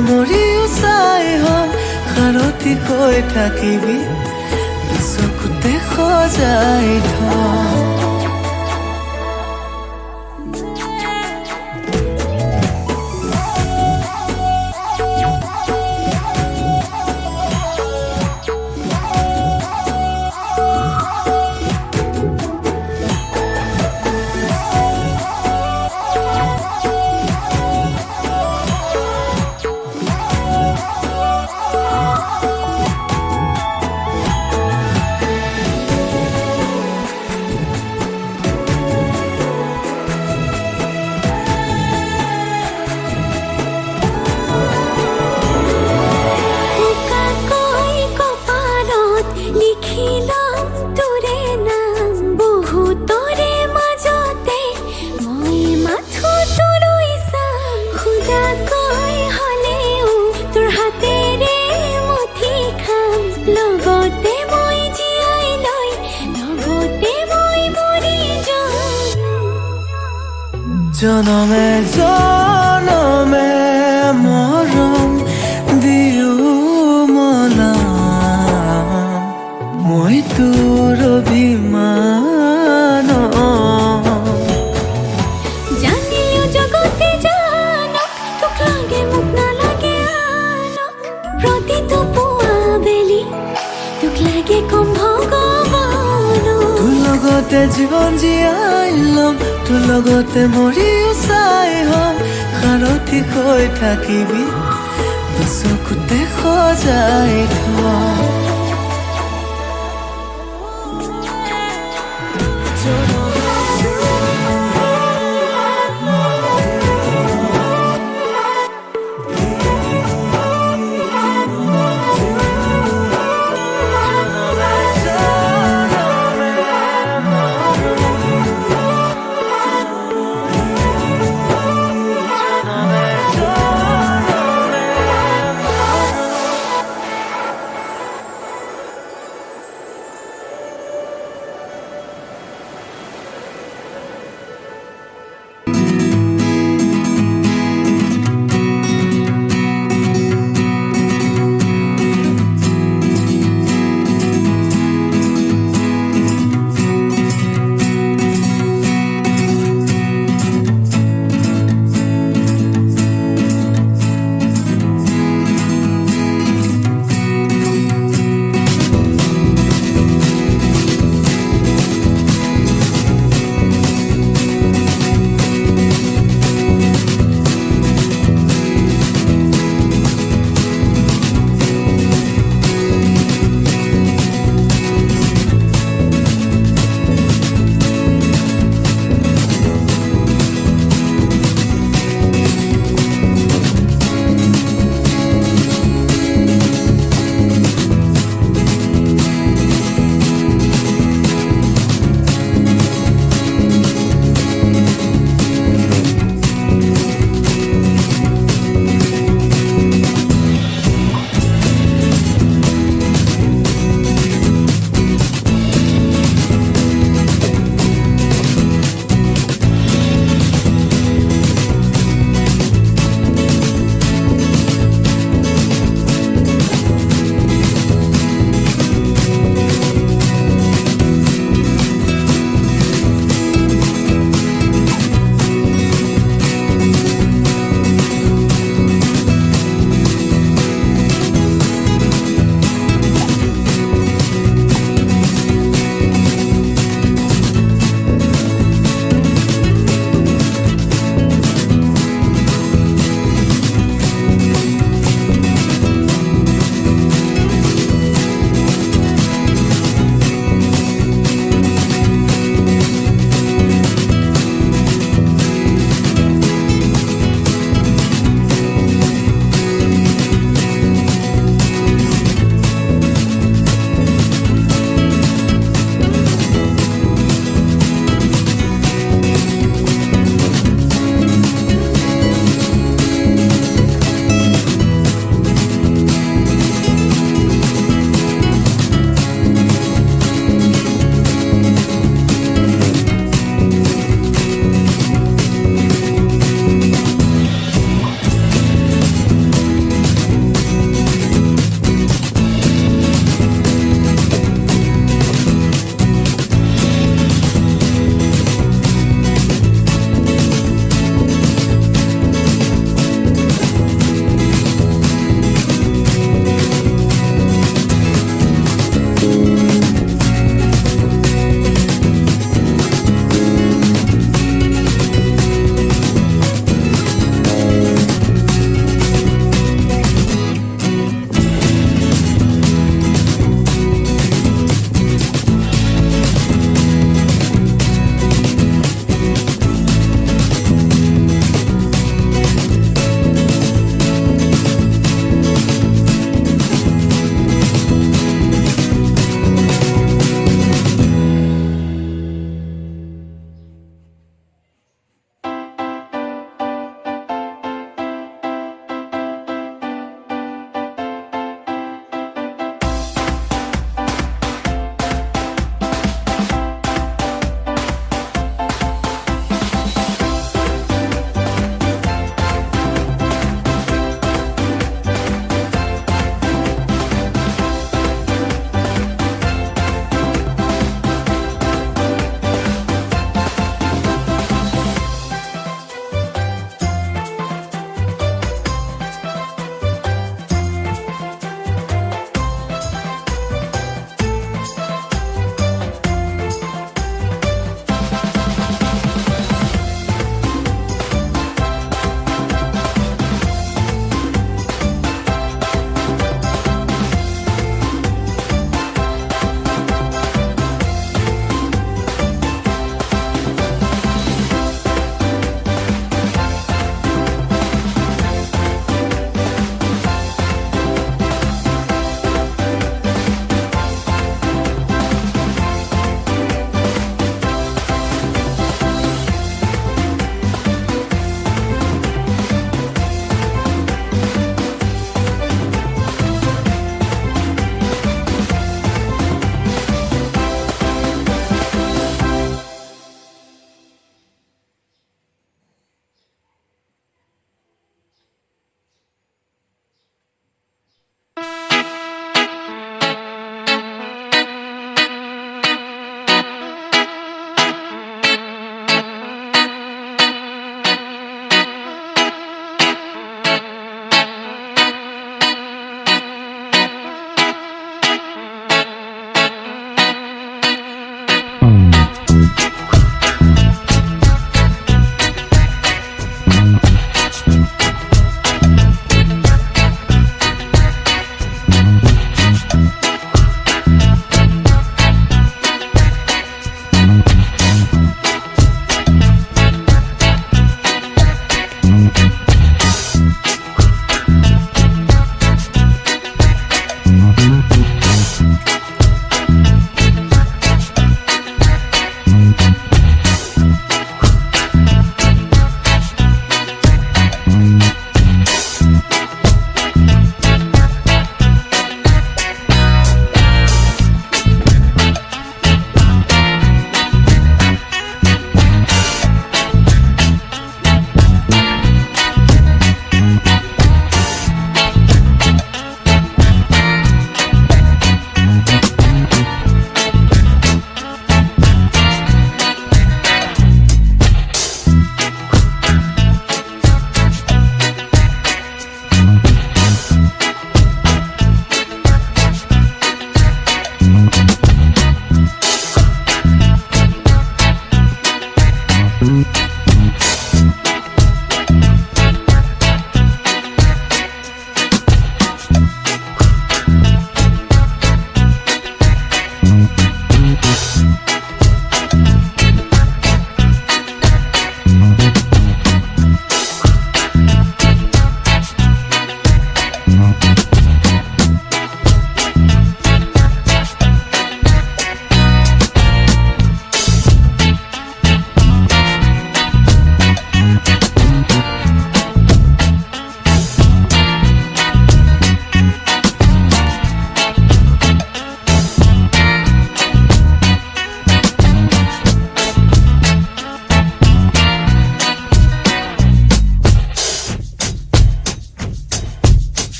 মৰিও চাই হল সাৰথি হৈ থাকিবি চকুতে সজাই থওঁ 전원해줘 লগতে জীৱন জীয়াই ল'ম তোৰ লগতে মৰিও চাই হ'ম। সাৰথি হৈ থাকিবি চকুতে সজাই থোৱা